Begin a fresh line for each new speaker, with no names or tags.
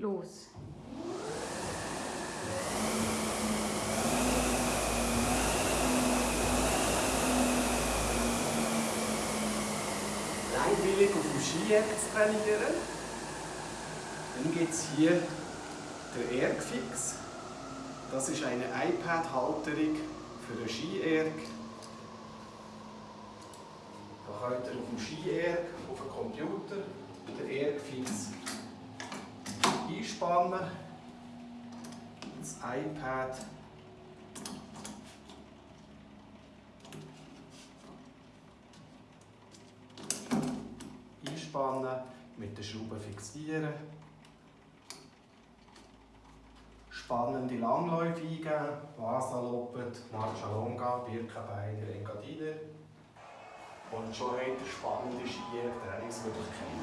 los.
Freiwillig auf dem Skijack zu trainieren. Dann gibt es hier den Ergfix. Das ist eine iPad-Halterung für den Skierg. Da könnt ihr auf dem Skierg, auf dem Computer, einspannen. Das iPad einspannen, mit den Schrauben fixieren. Spannende Langläufe eingeben, Vasa Lopet, Marcia Longa, Birkenbeiner, Engadiner. Und schon habt ihr spannende Ski-Trainingsmöglichkeiten.